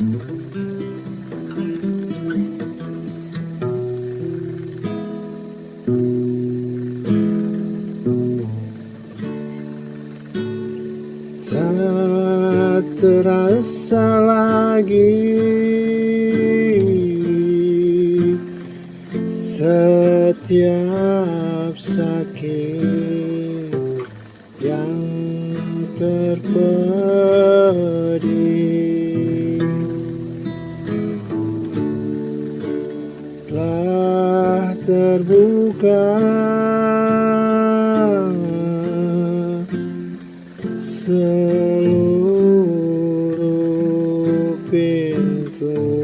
Tak terasa lagi Setiap sakit yang terpecah telah terbuka seluruh pintu.